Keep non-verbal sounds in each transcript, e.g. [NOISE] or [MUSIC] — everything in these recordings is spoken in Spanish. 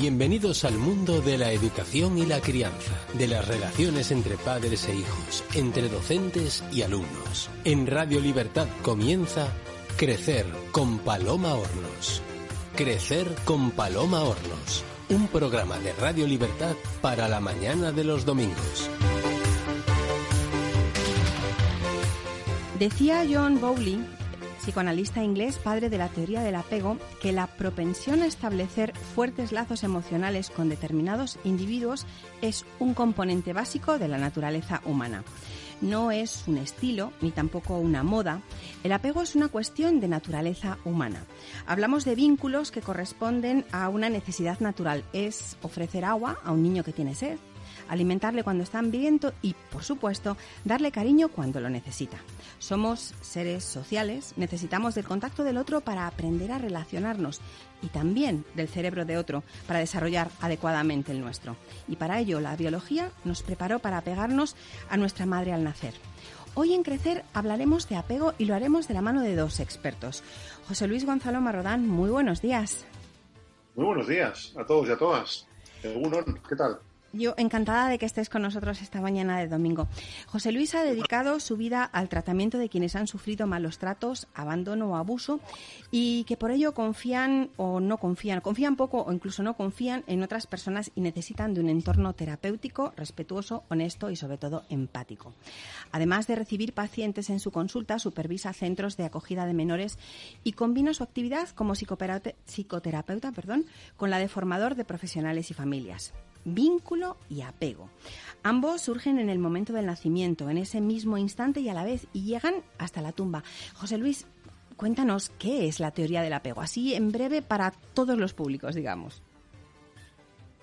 Bienvenidos al mundo de la educación y la crianza, de las relaciones entre padres e hijos, entre docentes y alumnos. En Radio Libertad comienza Crecer con Paloma Hornos. Crecer con Paloma Hornos, un programa de Radio Libertad para la mañana de los domingos. Decía John Bowley psicoanalista inglés, padre de la teoría del apego, que la propensión a establecer fuertes lazos emocionales con determinados individuos es un componente básico de la naturaleza humana. No es un estilo ni tampoco una moda. El apego es una cuestión de naturaleza humana. Hablamos de vínculos que corresponden a una necesidad natural. Es ofrecer agua a un niño que tiene sed, alimentarle cuando está hambriento y, por supuesto, darle cariño cuando lo necesita. Somos seres sociales, necesitamos del contacto del otro para aprender a relacionarnos y también del cerebro de otro para desarrollar adecuadamente el nuestro. Y para ello la biología nos preparó para apegarnos a nuestra madre al nacer. Hoy en Crecer hablaremos de apego y lo haremos de la mano de dos expertos. José Luis Gonzalo Marrodán, muy buenos días. Muy buenos días a todos y a todas. ¿qué tal? Yo encantada de que estés con nosotros esta mañana de domingo. José Luis ha dedicado su vida al tratamiento de quienes han sufrido malos tratos, abandono o abuso y que por ello confían o no confían, confían poco o incluso no confían en otras personas y necesitan de un entorno terapéutico, respetuoso, honesto y sobre todo empático. Además de recibir pacientes en su consulta, supervisa centros de acogida de menores y combina su actividad como psicoterapeuta, perdón, con la de formador de profesionales y familias vínculo y apego. Ambos surgen en el momento del nacimiento, en ese mismo instante y a la vez, y llegan hasta la tumba. José Luis, cuéntanos qué es la teoría del apego, así en breve para todos los públicos, digamos.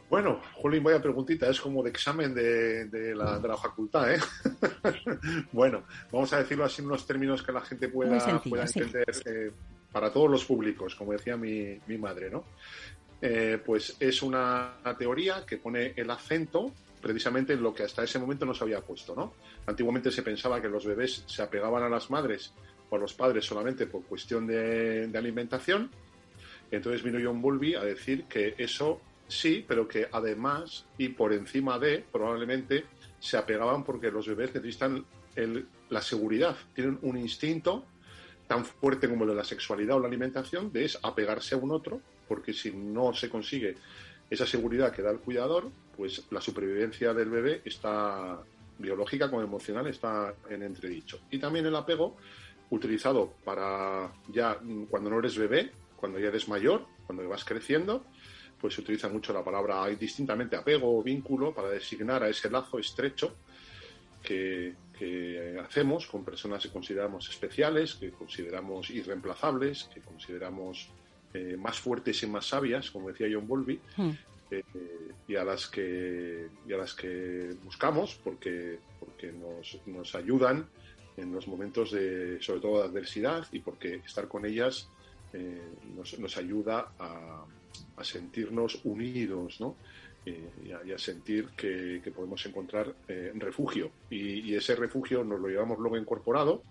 Bueno, Jolín, vaya preguntita, es como de examen de, la, facultad, ¿eh? [LAUGHS] bueno, vamos a decirlo así en unos términos que la gente pueda, entender eh, para todos los públicos, como decía mi, mi madre, ¿no? Eh, pues es una teoría que pone el acento precisamente en lo que hasta ese momento no se había puesto, ¿no? Antiguamente se pensaba que los bebés se apegaban a las madres o a los padres solamente por cuestión de, alimentación. Entonces vino John Bowlby a decir que eso sí, pero que además y por encima de, probablemente, se apegaban porque los bebés necesitan la seguridad, tienen un instinto tan fuerte como el de la sexualidad o la alimentación, de es apegarse a un otro porque si no se consigue esa seguridad que da el cuidador, pues la supervivencia del bebé está biológica como emocional está en entredicho. Y también el apego utilizado para ya cuando no eres bebé, cuando ya eres mayor, cuando vas creciendo, pues se utiliza mucho la palabra distintamente apego o vínculo para designar a ese lazo estrecho que, que hacemos con personas que consideramos especiales, que consideramos irreemplazables, que consideramos eh, más fuertes y más sabias, como decía John Bowlby, hmm. eh, y, a las que, y a las que buscamos porque, porque nos, nos ayudan en los momentos de, sobre todo de adversidad, y porque estar con ellas eh, nos, nos, ayuda a, a, sentirnos unidos, ¿no? y, a, sentir que, que podemos encontrar refugio. Y, y, ese refugio nos lo llevamos luego incorporado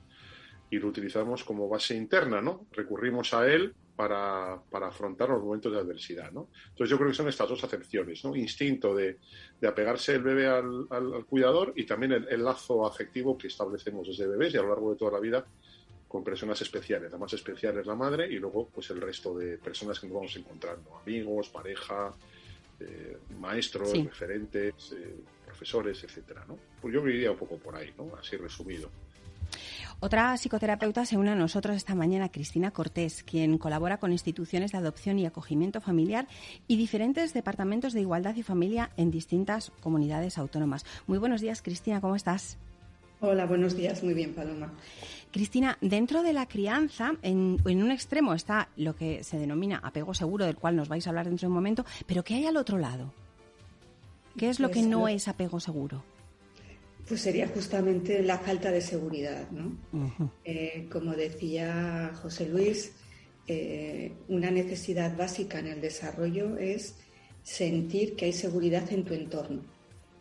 y lo utilizamos como base interna, ¿no? Recurrimos a él para, para, afrontar los momentos de adversidad. ¿no? Entonces yo creo que son estas dos acepciones, ¿no? instinto de, de apegarse el bebé al, al, cuidador y también el, lazo afectivo que establecemos desde bebés y a lo largo de toda la vida con personas especiales. La más especial es la madre y luego pues el resto de personas que nos vamos encontrando, amigos, pareja, eh, maestros, referentes, eh, profesores, etcétera, ¿no? Pues yo iría un poco por ahí, ¿no? Así resumido. Otra psicoterapeuta se une a nosotros esta mañana, Cristina Cortés, quien colabora con instituciones de adopción y acogimiento familiar y diferentes departamentos de igualdad y familia en distintas comunidades autónomas. Muy buenos días, Cristina, ¿cómo estás? Hola, buenos días, muy bien, Paloma. Cristina, dentro de la crianza, en, un extremo está lo que se denomina apego seguro, del cual nos vais a hablar dentro de un momento, pero ¿qué hay al otro lado? ¿Qué es lo que pues no es apego seguro? Pues sería justamente la falta de seguridad, ¿no? Eh, como decía José Luis, eh, una necesidad básica en el desarrollo es sentir que hay seguridad en tu entorno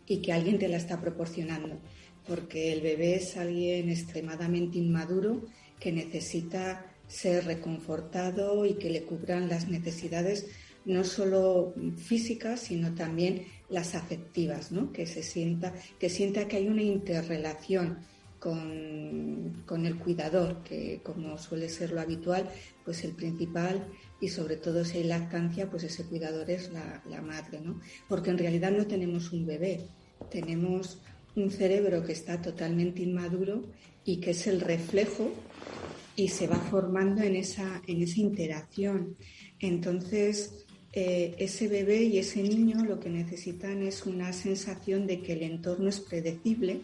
y que alguien te la está proporcionando, porque el bebé es alguien extremadamente inmaduro que necesita ser reconfortado y que le cubran las necesidades no solo físicas, sino también las afectivas, ¿no? que se sienta, que sienta que hay una interrelación con, con, el cuidador, que como suele ser lo habitual, pues el principal y sobre todo si hay lactancia, pues ese cuidador es la, la madre, ¿no? Porque en realidad no tenemos un bebé, tenemos un cerebro que está totalmente inmaduro y que es el reflejo y se va formando en esa, en esa interacción. Entonces, eh, ese bebé y ese niño lo que necesitan es una sensación de que el entorno es predecible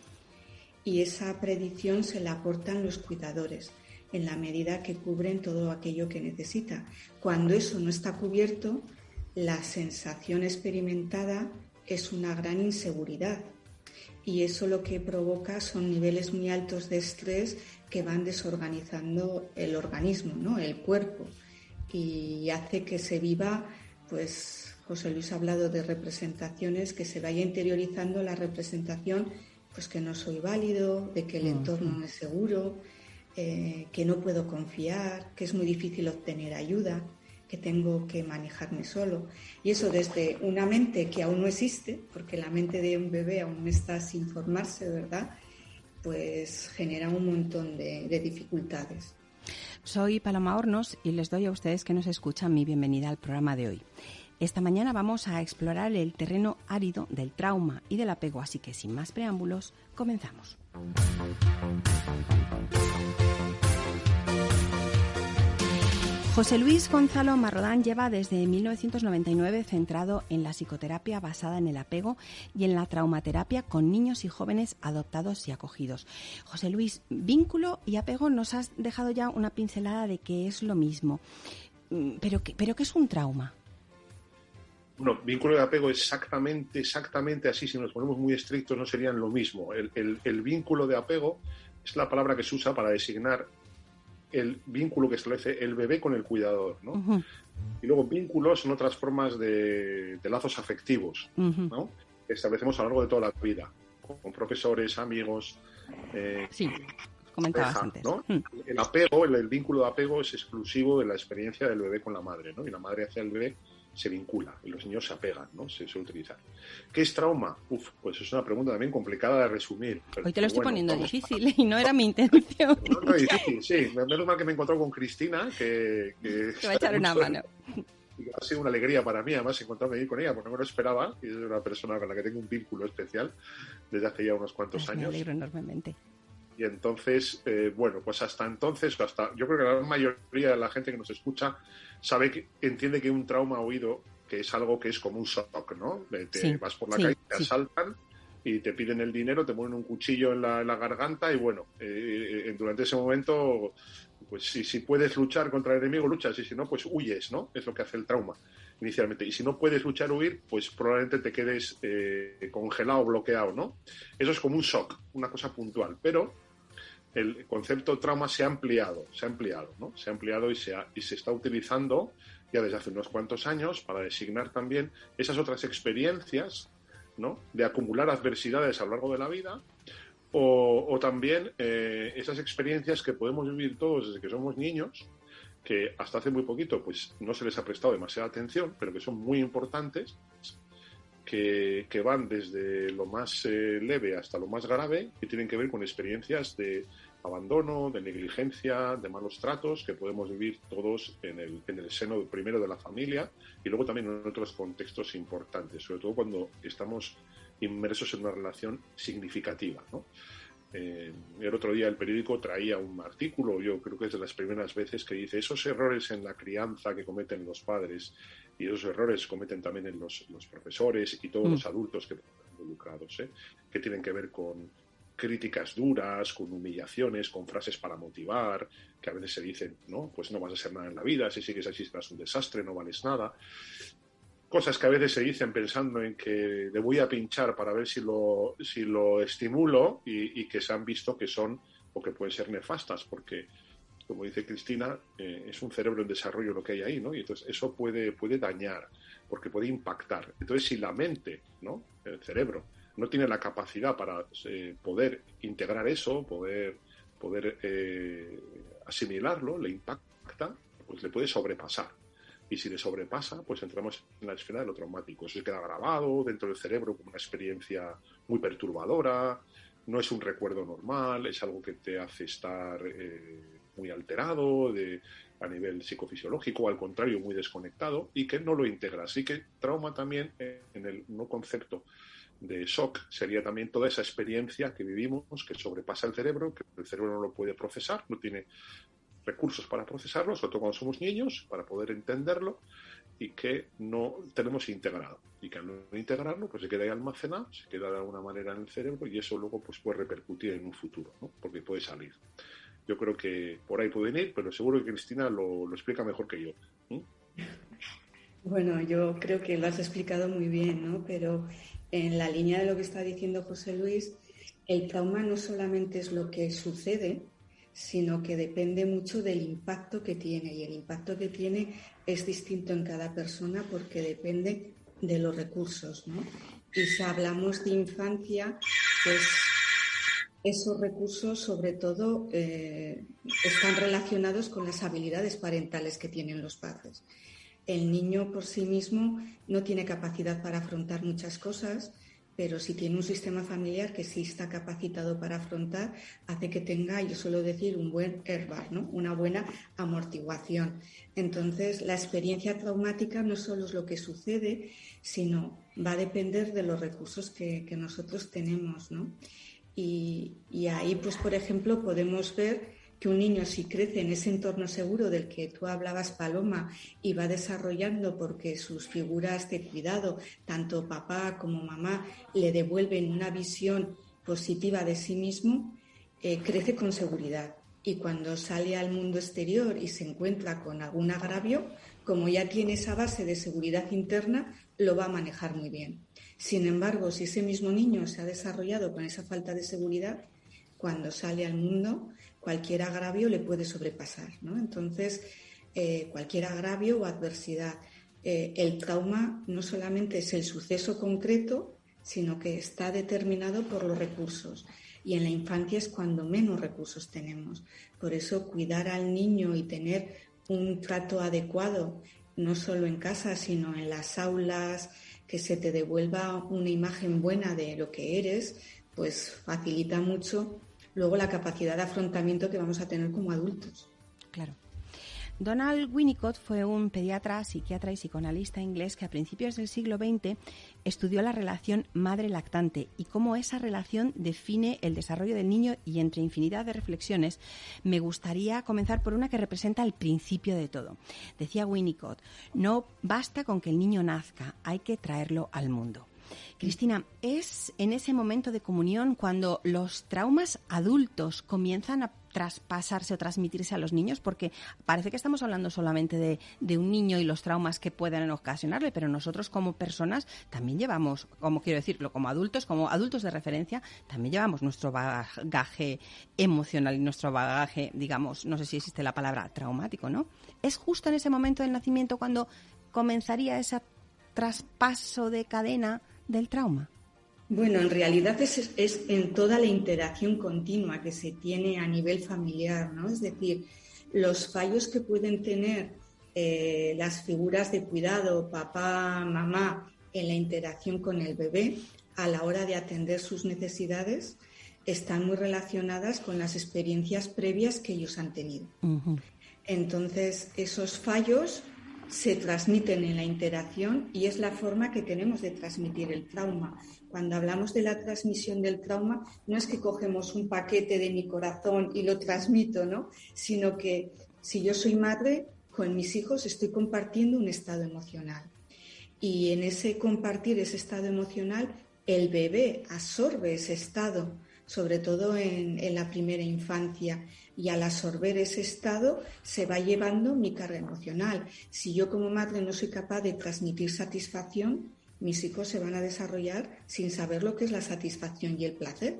y esa predicción se la aportan los cuidadores en la medida que cubren todo aquello que necesita. Cuando eso no está cubierto, la sensación experimentada es una gran inseguridad y eso lo que provoca son niveles muy altos de estrés que van desorganizando el organismo, ¿no? el cuerpo y hace que se viva, pues José Luis ha hablado de representaciones, que se vaya interiorizando la representación, pues que no soy válido, de que el entorno no es seguro, eh, que no puedo confiar, que es muy difícil obtener ayuda, que tengo que manejarme solo. Y eso desde una mente que aún no existe, porque la mente de un bebé aún está sin formarse, ¿verdad? Pues genera un montón de dificultades. Soy Paloma Hornos y les doy a ustedes que nos escuchan mi bienvenida al programa de hoy. Esta mañana vamos a explorar el terreno árido del trauma y del apego, así que sin más preámbulos, comenzamos. José Luis Gonzalo Marrodán lleva desde 1999 centrado en la psicoterapia basada en el apego y en la traumaterapia con niños y jóvenes adoptados y acogidos. José Luis, vínculo y apego nos has dejado ya una pincelada de que es lo mismo. Mm, ¿Pero qué, pero es un trauma? Bueno, vínculo y apego exactamente, exactamente así, si nos ponemos muy estrictos, no serían lo mismo. el vínculo de apego es la palabra que se usa para designar el vínculo que establece el bebé con el cuidador, ¿no? Y luego vínculos son otras formas de, lazos afectivos, ¿no? Que establecemos a lo largo de toda la vida, con, profesores, amigos. Eh, sí, comentabas antes. El apego, el, vínculo de apego es exclusivo de la experiencia del bebé con la madre, ¿no? Y la madre hacia el bebé se vincula y los niños se apegan, ¿no? Se suele utilizar. ¿Qué es trauma? Uf, pues es una pregunta también complicada de resumir. Hoy te lo estoy poniendo difícil [LAUGHS] y no era mi intención. No, no, difícil, sí. Menos mal que me encontró con Cristina, que... que [LAUGHS] va a echar una mano. Ha sido una alegría para mí, además, encontrarme ahí con ella, porque no me lo esperaba. Y es una persona con la que tengo un vínculo especial desde hace ya unos cuantos años. Me alegro enormemente. Y entonces, eh, bueno, pues hasta entonces, hasta yo creo que la mayoría de la gente que nos escucha sabe que entiende que un trauma oído que es algo que es como un shock, ¿no? Te vas por la calle, te asaltan y te piden el dinero, te ponen un cuchillo en la, garganta y bueno, eh, eh, durante ese momento, pues si, si puedes luchar contra el enemigo, luchas y si no, pues huyes, ¿no? Es lo que hace el trauma inicialmente. Y si no puedes luchar o huir, pues probablemente te quedes eh, congelado, bloqueado, ¿no? Eso es como un shock, una cosa puntual. Pero el concepto trauma se ha ampliado, se ha ampliado, ¿no? Se ha ampliado y se, y se está utilizando ya desde hace unos cuantos años para designar también esas otras experiencias, ¿no? De acumular adversidades a lo largo de la vida o, también eh, esas experiencias que podemos vivir todos desde que somos niños, que hasta hace muy poquito pues no se les ha prestado demasiada atención, pero que son muy importantes, que, van desde lo más eh, leve hasta lo más grave, y tienen que ver con experiencias de abandono, de negligencia, de malos tratos que podemos vivir todos en el, en el seno primero de la familia y luego también en otros contextos importantes, sobre todo cuando estamos inmersos en una relación significativa. Eh, el otro día el periódico traía un artículo, yo creo que es de las primeras veces, que dice esos errores en la crianza que cometen los padres y esos errores cometen también los, los profesores y todos mm. los adultos que están involucrados, ¿eh? que tienen que ver con críticas duras, con humillaciones, con frases para motivar, que a veces se dicen, no, pues no vas a ser nada en la vida, si sigues así serás un desastre, no vales nada. Cosas que a veces se dicen pensando en que le voy a pinchar para ver si lo, si lo estimulo y, que se han visto que son o que pueden ser nefastas, porque, como dice Cristina, eh, es un cerebro en desarrollo lo que hay ahí, ¿no? Y entonces eso puede, puede dañar, porque puede impactar. Entonces, si la mente, ¿no? El cerebro, no tiene la capacidad para eh, poder integrar eso, poder, poder eh, asimilarlo, le impacta, pues le puede sobrepasar. Y si le sobrepasa, pues entramos en la esfera de lo traumático. Eso queda grabado dentro del cerebro como una experiencia muy perturbadora, no es un recuerdo normal, es algo que te hace estar muy alterado de, a nivel psicofisiológico, al contrario, muy desconectado y que no lo integra. Así que trauma también en el no concepto de shock sería también toda esa experiencia que vivimos, que sobrepasa el cerebro, que el cerebro no lo puede procesar, no tiene recursos para procesarlo, sobre todo cuando somos niños, para poder entenderlo y que no tenemos integrado. Y que al no integrarlo, pues se queda ahí almacenado, se queda de alguna manera en el cerebro y eso luego pues puede repercutir en un futuro, porque puede salir. Yo creo que por ahí pueden ir, pero seguro que Cristina lo, lo explica mejor que yo. Bueno, yo creo que lo has explicado muy bien, ¿no? Pero en la línea de lo que está diciendo José Luis, el trauma no solamente es lo que sucede, sino que depende mucho del impacto que tiene. Y el impacto que tiene es distinto en cada persona porque depende de los recursos. ¿no? Y si hablamos de infancia, pues esos recursos sobre todo eh, están relacionados con las habilidades parentales que tienen los padres. El niño por sí mismo no tiene capacidad para afrontar muchas cosas, pero si tiene un sistema familiar que sí está capacitado para afrontar, hace que tenga, yo suelo decir, un buen herbar, ¿no? una buena amortiguación. Entonces, la experiencia traumática no solo es lo que sucede, sino va a depender de los recursos que, nosotros tenemos. ¿no? Y, ahí, pues, por ejemplo, podemos ver que un niño si crece en ese entorno seguro del que tú hablabas, Paloma, y va desarrollando porque sus figuras de cuidado, tanto papá como mamá, le devuelven una visión positiva de sí mismo, eh, crece con seguridad. Y cuando sale al mundo exterior y se encuentra con algún agravio, como ya tiene esa base de seguridad interna, lo va a manejar muy bien. Sin embargo, si ese mismo niño se ha desarrollado con esa falta de seguridad, cuando sale al mundo cualquier agravio le puede sobrepasar. Entonces, eh, cualquier agravio o adversidad. Eh, el trauma no solamente es el suceso concreto, sino que está determinado por los recursos. Y en la infancia es cuando menos recursos tenemos. Por eso cuidar al niño y tener un trato adecuado, no solo en casa, sino en las aulas, que se te devuelva una imagen buena de lo que eres, pues facilita mucho luego la capacidad de afrontamiento que vamos a tener como adultos. Claro. Donald Winnicott fue un pediatra, psiquiatra y psicoanalista inglés que a principios del siglo XX estudió la relación madre-lactante y cómo esa relación define el desarrollo del niño y entre infinidad de reflexiones me gustaría comenzar por una que representa el principio de todo. Decía Winnicott, no basta con que el niño nazca, hay que traerlo al mundo. Cristina, ¿es en ese momento de comunión cuando los traumas adultos comienzan a traspasarse o transmitirse a los niños? Porque parece que estamos hablando solamente de, un niño y los traumas que pueden ocasionarle, pero nosotros como personas también llevamos, como quiero decirlo, como adultos, como adultos de referencia, también llevamos nuestro bagaje emocional y nuestro bagaje, digamos, no sé si existe la palabra traumático, ¿no? ¿Es justo en ese momento del nacimiento cuando comenzaría ese traspaso de cadena del trauma? Bueno, en realidad es, en toda la interacción continua que se tiene a nivel familiar, ¿no? Es decir, los fallos que pueden tener eh, las figuras de cuidado, papá, mamá, en la interacción con el bebé a la hora de atender sus necesidades están muy relacionadas con las experiencias previas que ellos han tenido. Entonces, esos fallos se transmiten en la interacción y es la forma que tenemos de transmitir el trauma. Cuando hablamos de la transmisión del trauma, no es que cogemos un paquete de mi corazón y lo transmito, ¿no? Sino que si yo soy madre, con mis hijos estoy compartiendo un estado emocional. Y en ese compartir ese estado emocional, el bebé absorbe ese estado sobre todo en, la primera infancia. Y al absorber ese estado se va llevando mi carga emocional. Si yo como madre no soy capaz de transmitir satisfacción, mis hijos se van a desarrollar sin saber lo que es la satisfacción y el placer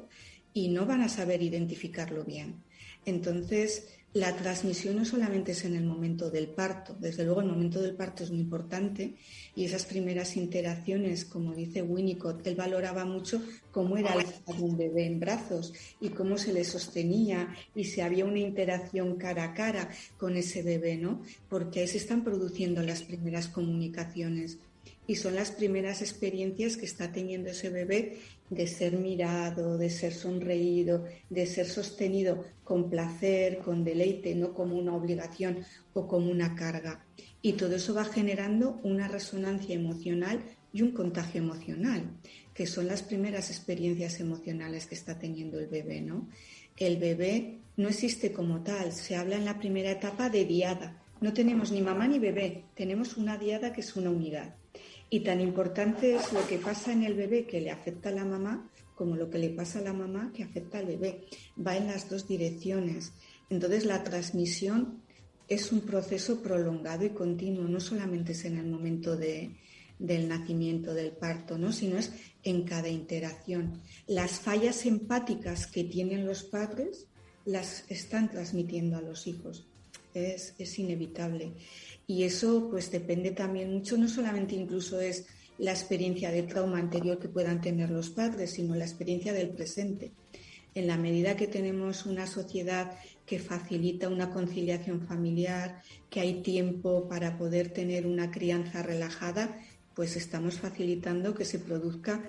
y no van a saber identificarlo bien. Entonces, la transmisión no solamente es en el momento del parto, desde luego el momento del parto es muy importante y esas primeras interacciones, como dice Winnicott, él valoraba mucho cómo era el un bebé en brazos y cómo se le sostenía y si había una interacción cara a cara con ese bebé, ¿no? Porque ahí se están produciendo las primeras comunicaciones y son las primeras experiencias que está teniendo ese bebé de ser mirado, de ser sonreído, de ser sostenido con placer, con deleite, no como una obligación o como una carga. Y todo eso va generando una resonancia emocional y un contagio emocional, que son las primeras experiencias emocionales que está teniendo el bebé, ¿no? El bebé no existe como tal, se habla en la primera etapa de diada. No tenemos ni mamá ni bebé, tenemos una diada que es una unidad. Y tan importante es lo que pasa en el bebé que le afecta a la mamá como lo que le pasa a la mamá que afecta al bebé. Va en las dos direcciones. Entonces la transmisión es un proceso prolongado y continuo, no solamente es en el momento del nacimiento, del parto, ¿no? sino es en cada interacción. Las fallas empáticas que tienen los padres las están transmitiendo a los hijos. Es, es inevitable. Y eso pues depende también mucho, no solamente incluso es la experiencia de trauma anterior que puedan tener los padres, sino la experiencia del presente. En la medida que tenemos una sociedad que facilita una conciliación familiar, que hay tiempo para poder tener una crianza relajada, pues estamos facilitando que se produzca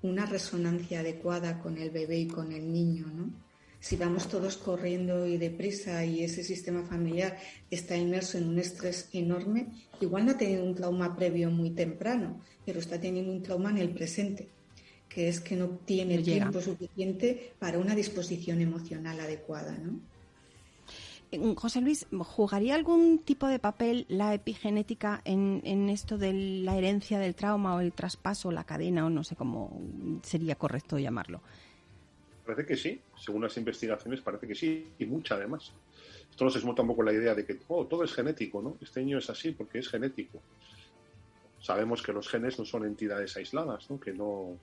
una resonancia adecuada con el bebé y con el niño, ¿no? Si vamos todos corriendo y deprisa y ese sistema familiar está inmerso en un estrés enorme, igual no ha tenido un trauma previo muy temprano, pero está teniendo un trauma en el presente, que es que no tiene el tiempo suficiente para una disposición emocional adecuada, ¿no? Eh, José Luis, ¿jugaría algún tipo de papel la epigenética en, en, esto de la herencia del trauma o el traspaso, la cadena o no sé cómo sería correcto llamarlo? Parece que sí, según las investigaciones parece que sí, y mucha además. Esto no se desmonta un poco la idea de que oh, todo es genético, ¿no? Este niño es así porque es genético. Sabemos que los genes no son entidades aisladas, ¿no? que no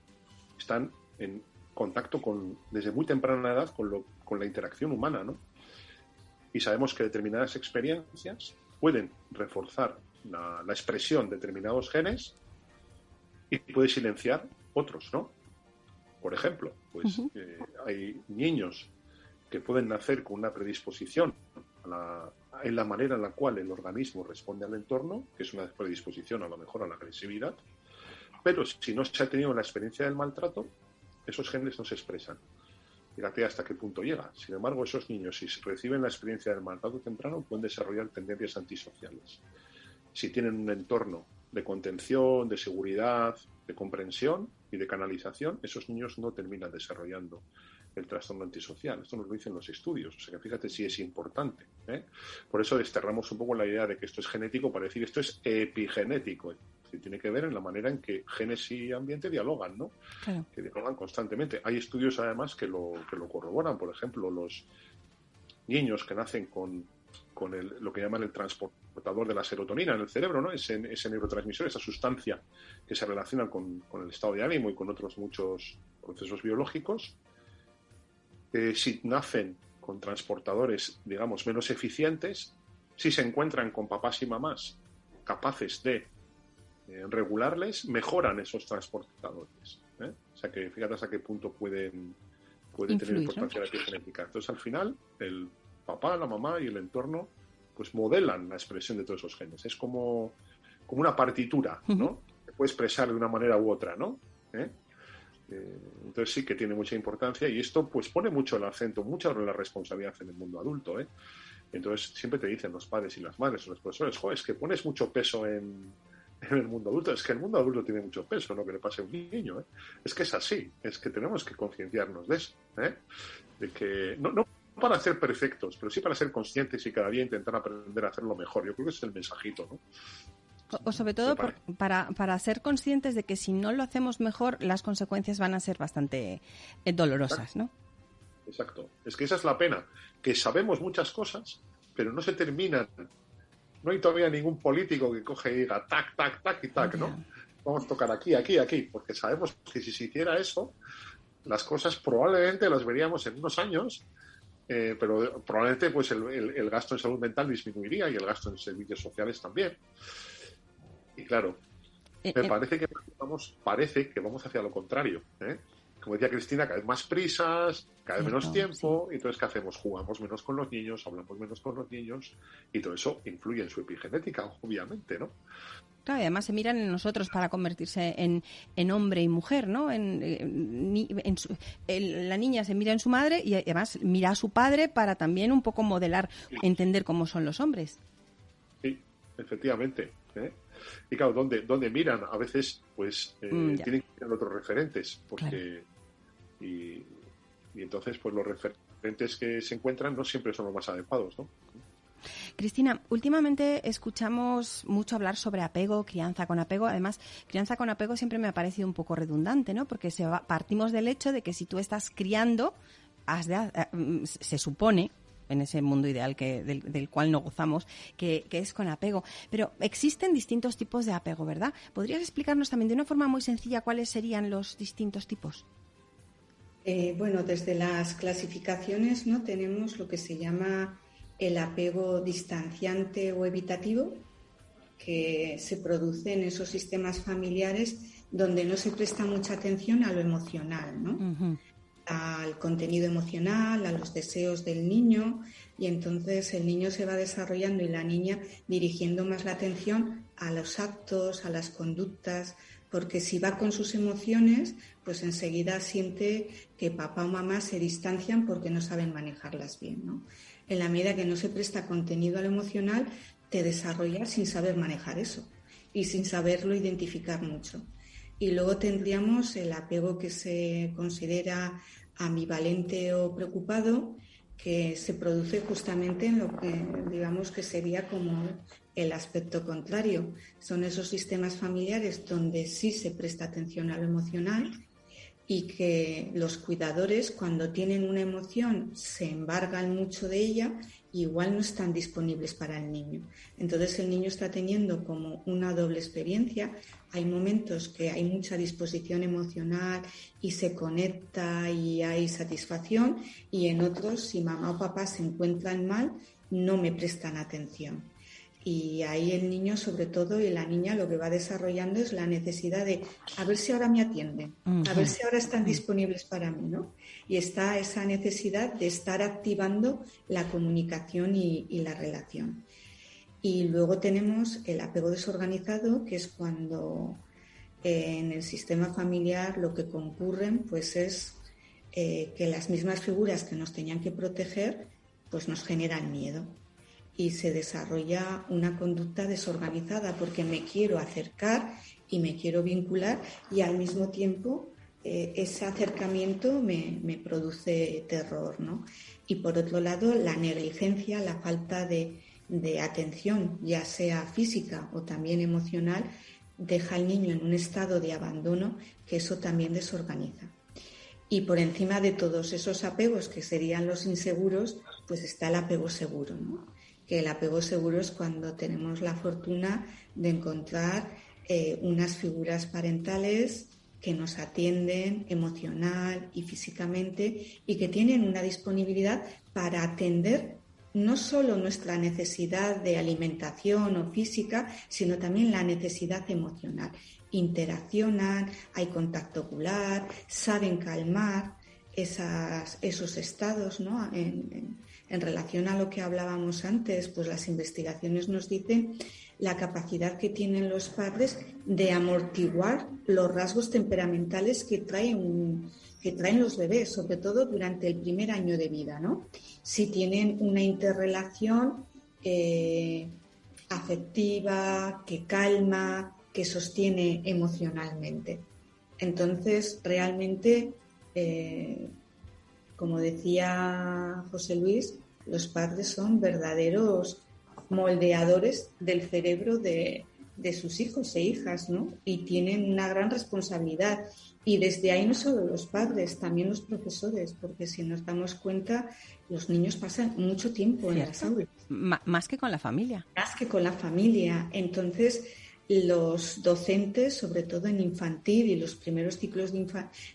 están en contacto con, desde muy temprana edad con, lo, con la interacción humana, ¿no? Y sabemos que determinadas experiencias pueden reforzar la, la expresión de determinados genes y puede silenciar otros, ¿no? Por ejemplo, pues eh, hay niños que pueden nacer con una predisposición en la manera en la cual el organismo responde al entorno, que es una predisposición a lo mejor a la agresividad, pero si no se ha tenido la experiencia del maltrato, esos genes no se expresan. Fíjate hasta qué punto llega. Sin embargo, esos niños, si reciben la experiencia del maltrato temprano, pueden desarrollar tendencias antisociales. Si tienen un entorno de contención, de seguridad, de comprensión y de canalización, esos niños no terminan desarrollando el trastorno antisocial. Esto nos lo dicen los estudios. O sea que fíjate si es importante. ¿eh? Por eso desterramos un poco la idea de que esto es genético para decir esto es epigenético. Que tiene que ver en la manera en que genes y ambiente dialogan, ¿no? Que dialogan constantemente. Hay estudios además que lo, que lo corroboran. Por ejemplo, los niños que nacen con, con lo que llaman el transporte portador de la serotonina en el cerebro, ¿no? Ese, neurotransmisor, esa sustancia que se relaciona con, el estado de ánimo y con otros muchos procesos biológicos. si nacen con transportadores, digamos, menos eficientes, si se encuentran con papás y mamás capaces de eh, regularles, mejoran esos transportadores. ¿eh? O sea que fíjate hasta qué punto pueden, pueden tener importancia la epigenética. Entonces, al final, el papá, la mamá y el entorno pues modelan la expresión de todos esos genes. Es como, como una partitura, ¿no? Se puede expresar de una manera u otra, ¿no? ¿Eh? Eh, entonces sí que tiene mucha importancia y esto pues pone mucho el acento, mucha la responsabilidad en el mundo adulto, ¿eh? Entonces siempre te dicen los padres y las madres los profesores, jo, es que pones mucho peso en, en, el mundo adulto. Es que el mundo adulto tiene mucho peso, no que le pase a un niño. ¿eh? Es que es así, es que tenemos que concienciarnos de eso. ¿eh? De que no, no para ser perfectos, pero sí para ser conscientes y cada día intentar aprender a hacerlo mejor. Yo creo que ese es el mensajito, ¿no? O, sobre todo para, para ser conscientes de que si no lo hacemos mejor, las consecuencias van a ser bastante eh, dolorosas, ¿no? Exacto. Es que esa es la pena, que sabemos muchas cosas, pero no se terminan. No hay todavía ningún político que coge y diga tac, tac, tac y tac, ¿no? Vamos a tocar aquí, aquí, aquí, porque sabemos que si se hiciera eso, las cosas probablemente las veríamos en unos años eh, pero probablemente pues el, gasto en salud mental disminuiría y el gasto en servicios sociales también. Y claro, me parece que vamos, parece que vamos hacia lo contrario. ¿eh? Como decía Cristina, cada vez más prisas, cada vez menos tiempo, y entonces ¿qué hacemos? Jugamos menos con los niños, hablamos menos con los niños, y todo eso influye en su epigenética, obviamente, ¿no? Claro, y además se miran en nosotros para convertirse en, hombre y mujer, ¿no? En, la niña se mira en su madre y además mira a su padre para también un poco modelar, entender cómo son los hombres. Sí, efectivamente. ¿eh? Y claro, ¿dónde, dónde miran? A veces, pues, eh, mm, tienen que mirar otros referentes, porque y, entonces, pues los referentes que se encuentran no siempre son los más adecuados, ¿no? Cristina, últimamente escuchamos mucho hablar sobre apego, crianza con apego. Además, crianza con apego siempre me ha parecido un poco redundante, ¿no? Porque se partimos del hecho de que si tú estás criando, has de, eh, mm, se supone en ese mundo ideal que, del, cual no gozamos, que, es con apego. Pero existen distintos tipos de apego, ¿verdad? ¿Podrías explicarnos también de una forma muy sencilla cuáles serían los distintos tipos? Eh, bueno, desde las clasificaciones no tenemos lo que se llama el apego distanciante o evitativo, que se produce en esos sistemas familiares donde no se presta mucha atención a lo emocional, ¿no? al contenido emocional, a los deseos del niño, y entonces el niño se va desarrollando y la niña dirigiendo más la atención a los actos, a las conductas, porque si va con sus emociones, pues enseguida siente que papá o mamá se distancian porque no saben manejarlas bien. ¿no? En la medida que no se presta contenido al emocional, te desarrollas sin saber manejar eso y sin saberlo identificar mucho. Y luego tendríamos el apego que se considera ambivalente o preocupado, que se produce justamente en lo que digamos que sería como el aspecto contrario. Son esos sistemas familiares donde sí se presta atención a lo emocional y que los cuidadores cuando tienen una emoción se embargan mucho de ella igual no están disponibles para el niño. Entonces el niño está teniendo como una doble experiencia. Hay momentos que hay mucha disposición emocional y se conecta y hay satisfacción y en otros si mamá o papá se encuentran mal no me prestan atención. Y ahí el niño, sobre todo, y la niña lo que va desarrollando es la necesidad de a ver si ahora me atienden, a ver si ahora están disponibles para mí, ¿no? Y está esa necesidad de estar activando la comunicación y, la relación. Y luego tenemos el apego desorganizado, que es cuando eh, en el sistema familiar lo que concurren pues es eh, que las mismas figuras que nos tenían que proteger pues nos generan miedo y se desarrolla una conducta desorganizada porque me quiero acercar y me quiero vincular y al mismo tiempo eh, ese acercamiento me, produce terror. ¿no? Y por otro lado, la negligencia, la falta de, de atención, ya sea física o también emocional, deja al niño en un estado de abandono que eso también desorganiza. Y por encima de todos esos apegos que serían los inseguros, pues está el apego seguro. ¿no? Que el apego seguro es cuando tenemos la fortuna de encontrar eh, unas figuras parentales que nos atienden emocional y físicamente y que tienen una disponibilidad para atender no solo nuestra necesidad de alimentación o física, sino también la necesidad emocional. Interaccionan, hay contacto ocular, saben calmar esos estados ¿no? en relación a lo que hablábamos antes, pues las investigaciones nos dicen la capacidad que tienen los padres de amortiguar los rasgos temperamentales que traen, que traen los bebés, sobre todo durante el primer año de vida, ¿no? Si tienen una interrelación eh, afectiva, que calma, que sostiene emocionalmente. Entonces, realmente, eh, como decía José Luis, los padres son verdaderos moldeadores del cerebro de, sus hijos e hijas, ¿no? Y tienen una gran responsabilidad. Y desde ahí no solo los padres, también los profesores, porque si nos damos cuenta, los niños pasan mucho tiempo en las aulas. más que con la familia. Más que con la familia. Entonces, los docentes, sobre todo en infantil y los primeros ciclos de,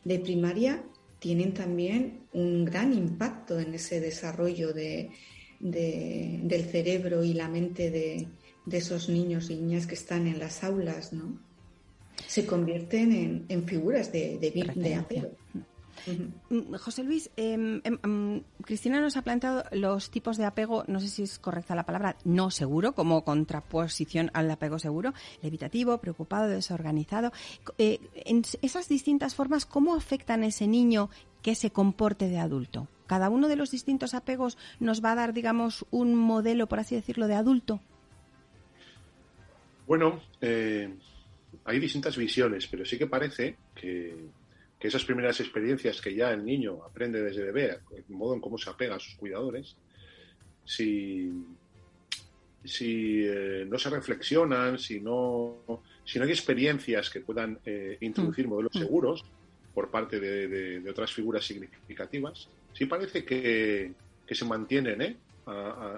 de primaria, tienen también un gran impacto en ese desarrollo de, del cerebro y la mente de, esos niños y niñas que están en las aulas, ¿no? Se convierten en, figuras de, de, apego. Mm, José Luis, em, em, em, Cristina nos ha planteado los tipos de apego, no sé si es correcta la palabra, no seguro, como contraposición al apego seguro, levitativo, preocupado, desorganizado. Eh, en esas distintas formas, ¿cómo afectan a ese niño que se comporte de adulto? ¿Cada uno de los distintos apegos nos va a dar, digamos, un modelo, por así decirlo, de adulto? Bueno, eh, hay distintas visiones, pero sí que parece que que esas primeras experiencias que ya el niño aprende desde bebé, el modo en cómo se apega a sus cuidadores, si, si eh, no se reflexionan, si no, si no hay experiencias que puedan eh, introducir mm. modelos mm. seguros por parte de, otras figuras significativas, sí parece que, se mantienen ¿eh?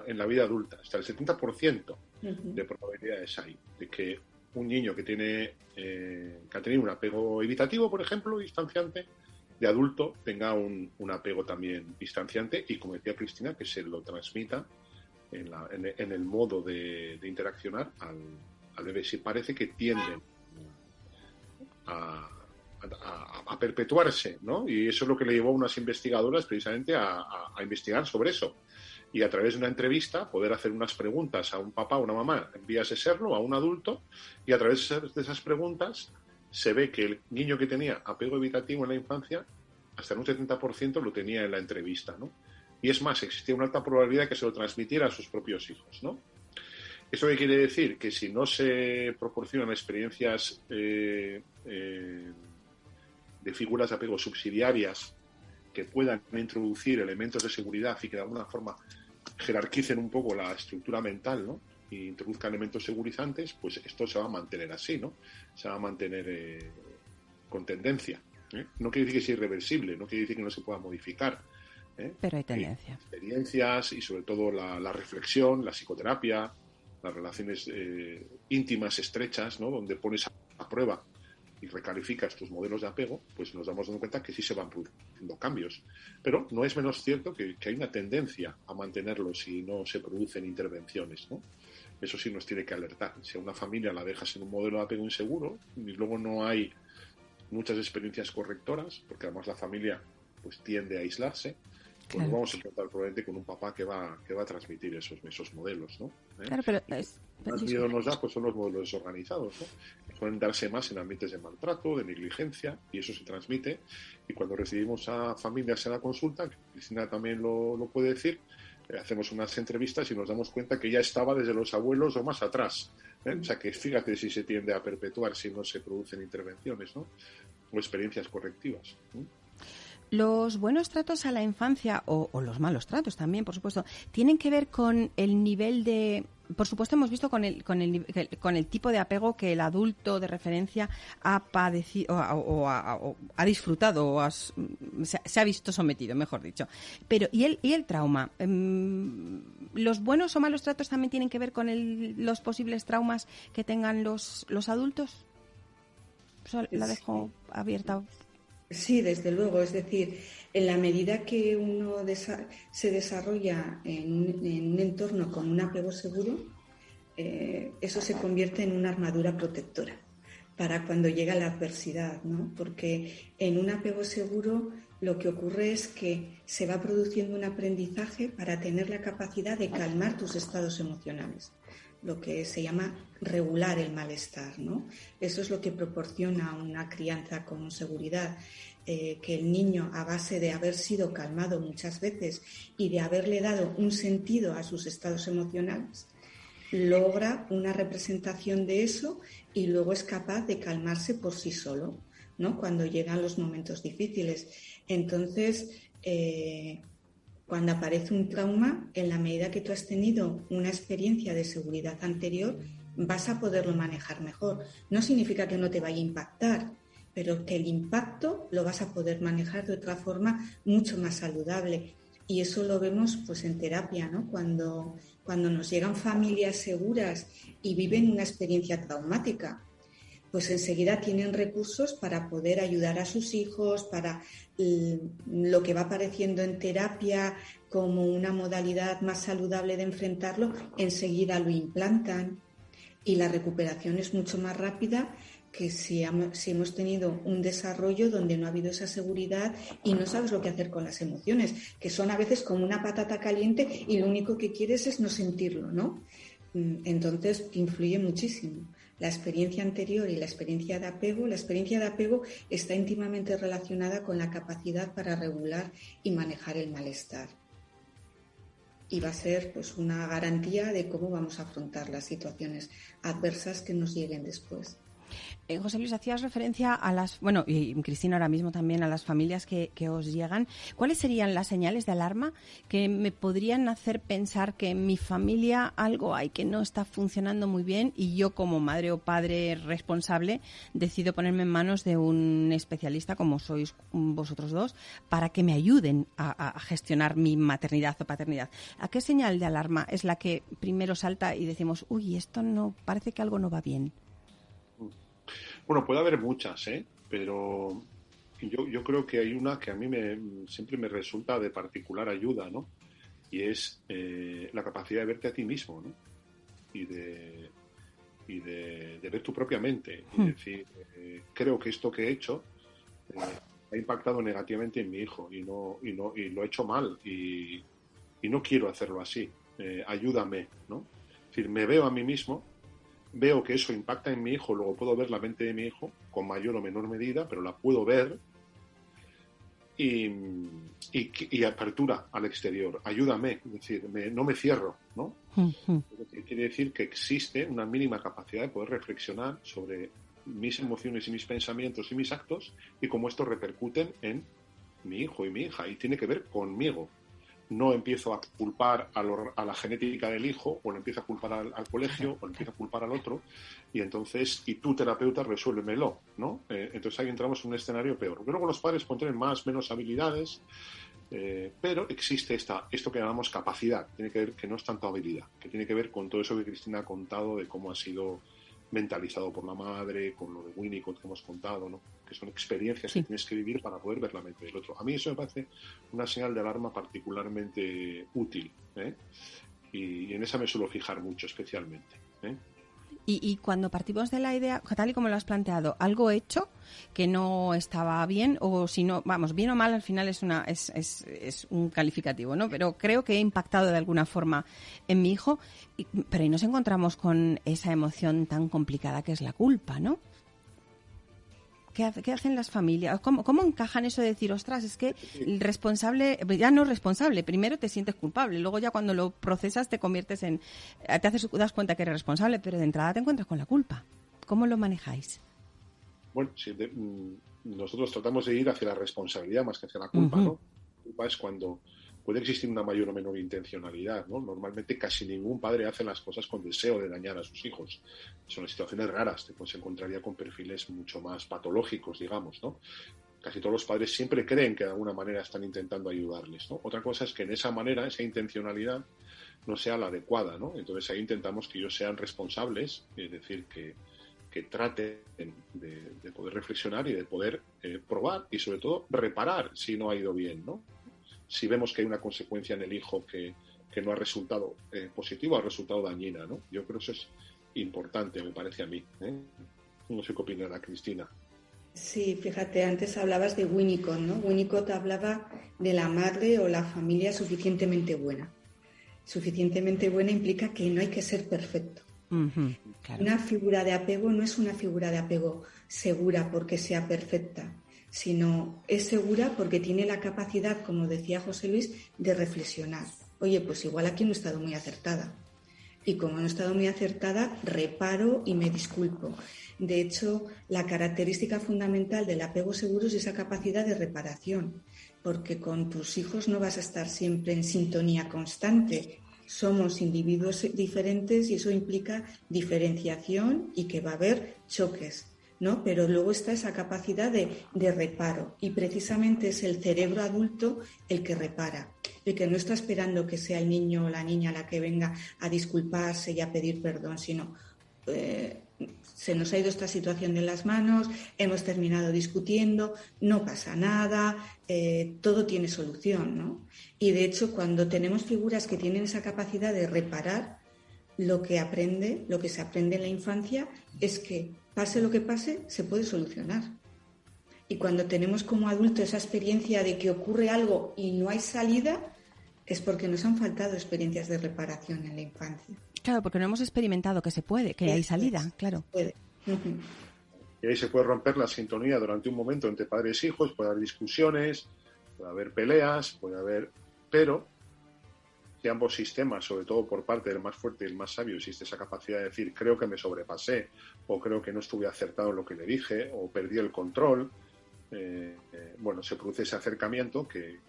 en la vida adulta. Hasta el 70% de probabilidades hay de que un niño que tiene eh, que ha tenido un apego evitativo, por ejemplo, distanciante, de adulto tenga un, apego también distanciante y, como decía Cristina, que se lo transmita en, el modo de, interaccionar al, bebé. Si parece que tienden a, perpetuarse, ¿no? Y eso es lo que le llevó a unas investigadoras precisamente a investigar sobre eso y a través de una entrevista poder hacer unas preguntas a un papá o una mamá en vías de serlo, a un adulto, y a través de esas preguntas se ve que el niño que tenía apego evitativo en la infancia, hasta en un 70% lo tenía en la entrevista, ¿no? Y es más, existía una alta probabilidad que se lo transmitiera a sus propios hijos, ¿no? ¿Eso qué quiere decir? Que si no se proporcionan experiencias eh, eh, de figuras de apego subsidiarias que puedan introducir elementos de seguridad y que de alguna forma jerarquicen un poco la estructura mental, ¿no? Y introduzcan elementos segurizantes, pues esto se va a mantener así, ¿no? Se va a mantener eh, con tendencia. ¿eh? No quiere decir que sea irreversible, no quiere decir que no se pueda modificar. ¿eh? Pero hay tendencia. experiencias y sobre todo la, reflexión, la psicoterapia, las relaciones íntimas, estrechas, ¿no? Donde pones a prueba y recalificas tus modelos de apego, pues nos damos cuenta que sí se van produciendo cambios. Pero no es menos cierto que, hay una tendencia a mantenerlos si no se producen intervenciones. Eso sí nos tiene que alertar. Si a una familia la dejas en un modelo de apego inseguro y luego no hay muchas experiencias correctoras, porque además la familia pues tiende a aislarse, pues nos vamos a encontrar probablemente con un papá que va, que va a transmitir esos, esos modelos, ¿no? ¿Eh? Claro, pero es, más miedo nos da pues son los modelos desorganizados, ¿no? que suelen darse más en ambientes de maltrato, de negligencia, y eso se transmite. Y cuando recibimos a familias en la consulta, Cristina también lo, lo puede decir, eh, hacemos unas entrevistas y nos damos cuenta que ya estaba desde los abuelos o más atrás. ¿eh? O sea que fíjate si se tiende a perpetuar si no se producen intervenciones ¿no? o experiencias correctivas. Los buenos tratos a la infancia, o, los malos tratos también, por supuesto, tienen que ver con el nivel de... Por supuesto, hemos visto con el, con el, con el tipo de apego que el adulto de referencia ha padecido o, ha disfrutado o se, ha visto sometido, mejor dicho. Pero, ¿y el, y el trauma? Em, ¿Los buenos o malos tratos también tienen que ver con los posibles traumas que tengan los, los adultos? la dejo abierta Sí, desde luego. Es decir, en la medida que uno se desarrolla en, un entorno con un apego seguro, eh, eso se convierte en una armadura protectora para cuando llega la adversidad, ¿no? Porque en un apego seguro lo que ocurre es que se va produciendo un aprendizaje para tener la capacidad de calmar tus estados emocionales lo que se llama regular el malestar. ¿no? Eso es lo que proporciona una crianza con seguridad, eh, que el niño, a base de haber sido calmado muchas veces y de haberle dado un sentido a sus estados emocionales, logra una representación de eso y luego es capaz de calmarse por sí solo, ¿no? Cuando llegan los momentos difíciles. Entonces, eh, cuando aparece un trauma, en la medida que tú has tenido una experiencia de seguridad anterior, vas a poderlo manejar mejor. No significa que no te vaya a impactar, pero que el impacto lo vas a poder manejar de otra forma mucho más saludable. Y eso lo vemos pues en terapia, ¿no? Cuando, cuando nos llegan familias seguras y viven una experiencia traumática, pues enseguida tienen recursos para poder ayudar a sus hijos, para lo que va apareciendo en terapia como una modalidad más saludable de enfrentarlo, enseguida lo implantan y la recuperación es mucho más rápida que si, hemos tenido un desarrollo donde no ha habido esa seguridad y no sabes lo que hacer con las emociones, que son a veces como una patata caliente y lo único que quieres es no sentirlo, ¿no? Mm, entonces influye muchísimo. La experiencia anterior y la experiencia de apego, la experiencia de apego está íntimamente relacionada con la capacidad para regular y manejar el malestar. Y va a ser pues una garantía de cómo vamos a afrontar las situaciones adversas que nos lleguen después. Eh, José Luis, hacías referencia a las, bueno, y Cristina ahora mismo también, a las familias que, os llegan. ¿Cuáles serían las señales de alarma que me podrían hacer pensar que en mi familia algo hay que no está funcionando muy bien y yo como madre o padre responsable decido ponerme en manos de un especialista como sois vosotros dos para que me ayuden a gestionar mi maternidad o paternidad? ¿A qué señal de alarma es la que primero salta y decimos, uy, esto no, parece que algo no va bien? Bueno, puede haber muchas, ¿eh? pero yo, yo creo que hay una que a mí me, siempre me resulta de particular ayuda, ¿no? Y es eh, la capacidad de verte a ti mismo, ¿no? Y de, y de, ver tu propia mente. Y hmm. decir, eh, creo que esto que he hecho eh, ha impactado negativamente en mi hijo y, no, y, no, y lo he hecho mal y, y no quiero hacerlo así. ayúdame, ¿no? Es decir, me veo a mí mismo veo que eso impacta en mi hijo, luego puedo ver la mente de mi hijo con mayor o menor medida, pero la puedo ver y, y, apertura al exterior. Ayúdame, es decir, no me cierro, ¿no? Quiere decir que existe una mínima capacidad de poder reflexionar sobre mis emociones y mis pensamientos y mis actos y cómo esto repercuten en mi hijo y mi hija y tiene que ver conmigo, no empiezo a culpar a, la genética del hijo, o le empiezo a culpar al, colegio, o le empiezo a culpar al otro, y entonces, y tú terapeuta, resuélvemelo, ¿no? Eh, entonces ahí entramos en un escenario peor. Porque luego los padres pueden tener más, menos habilidades, eh, pero existe esta, esto que llamamos capacidad, tiene que ver que no es tanto habilidad, que tiene que ver con todo eso que Cristina ha contado de cómo ha sido mentalizado por la madre, con lo de Winnicott que hemos contado, ¿no? que son experiencias que tienes que vivir para poder ver la mente del otro. A mí eso me parece una señal de alarma particularmente útil ¿eh? y, en esa me suelo fijar mucho especialmente. ¿eh? Y, cuando partimos de la idea, tal y como lo has planteado, algo hecho que no estaba bien, o si no, vamos, bien o mal, al final es, una, es, es, es un calificativo, ¿no? Pero creo que he impactado de alguna forma en mi hijo, pero ahí nos encontramos con esa emoción tan complicada que es la culpa, ¿no? ¿Qué, hacen las familias? ¿Cómo, ¿Cómo, encajan eso de decir, ostras, es que el responsable, ya no es responsable, primero te sientes culpable, luego ya cuando lo procesas te conviertes en, te haces, das cuenta que eres responsable, pero de entrada te encuentras con la culpa. ¿Cómo lo manejáis? Bueno, mm, nosotros tratamos de ir hacia la responsabilidad más que hacia la culpa, ¿no? La culpa es cuando puede existir una mayor o menor intencionalidad, ¿no? Normalmente casi ningún padre hace las cosas con deseo de dañar a sus hijos. Son situaciones raras, te pues, encontraría con perfiles mucho más patológicos, digamos, ¿no? Casi todos los padres siempre creen que de alguna manera están intentando ayudarles. Otra cosa es que en esa manera, esa intencionalidad, no sea la adecuada, ¿no? Entonces ahí intentamos que ellos sean responsables, es decir, que, que traten de, poder reflexionar y de poder eh, probar y sobre todo reparar si no ha ido bien, ¿no? Si vemos que hay una consecuencia en el hijo que, no ha resultado eh, positivo, ha resultado dañina, ¿no? Yo creo que eso es importante, me parece a mí. ¿eh? No sé qué opinará Cristina. Sí, fíjate, antes hablabas de Winnicott, ¿no? Winnicott hablaba de la madre o la familia suficientemente buena. Suficientemente buena implica que no hay que ser perfecto. Una figura de apego no es una figura de apego segura porque sea perfecta sino es segura porque tiene la capacidad, como decía José Luis, de reflexionar. Oye, pues igual aquí no he estado muy acertada. Y como no he estado muy acertada, reparo y me disculpo. De hecho, la característica fundamental del apego seguro es esa capacidad de reparación, porque con tus hijos no vas a estar siempre en sintonía constante. Somos individuos diferentes y eso implica diferenciación y que va a haber choques. ¿No? Pero luego está esa capacidad de, reparo y precisamente es el cerebro adulto el que repara, el que no está esperando que sea el niño o la niña la que venga a disculparse y a pedir perdón, sino eh, se nos ha ido esta situación de las manos, hemos terminado discutiendo, no pasa nada, eh, todo tiene solución, ¿no? Y de hecho, cuando tenemos figuras que tienen esa capacidad de reparar, lo que aprende, lo que se aprende en la infancia es que pase lo que pase, se puede solucionar. Y cuando tenemos como adultos esa experiencia de que ocurre algo y no hay salida, es porque nos han faltado experiencias de reparación en la infancia. Claro, porque no hemos experimentado que se puede, que hay salida, claro. Y ahí se puede romper la sintonía durante un momento entre padres e hijos, puede haber discusiones, puede haber peleas, puede haber... Pero si ambos sistemas, sobre todo por parte del más fuerte y el más sabio, existe esa capacidad de decir creo que me sobrepasé, o creo que no estuve acertado en lo que le dije, o perdí el control, eh, eh, bueno, se produce ese acercamiento que